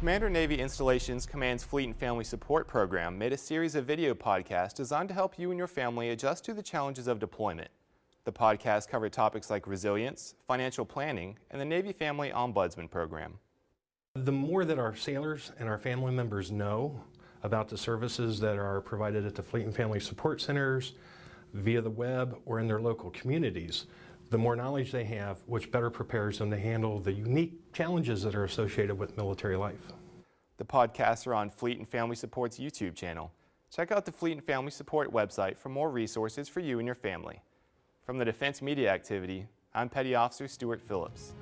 Commander Navy Installations Command's Fleet and Family Support Program made a series of video podcasts designed to help you and your family adjust to the challenges of deployment. The podcast covered topics like resilience, financial planning, and the Navy Family Ombudsman Program. The more that our sailors and our family members know about the services that are provided at the Fleet and Family Support Centers, via the web, or in their local communities, the more knowledge they have, which better prepares them to handle the unique challenges that are associated with military life. The podcasts are on Fleet and Family Support's YouTube channel. Check out the Fleet and Family Support website for more resources for you and your family. From the Defense Media Activity, I'm Petty Officer Stuart Phillips.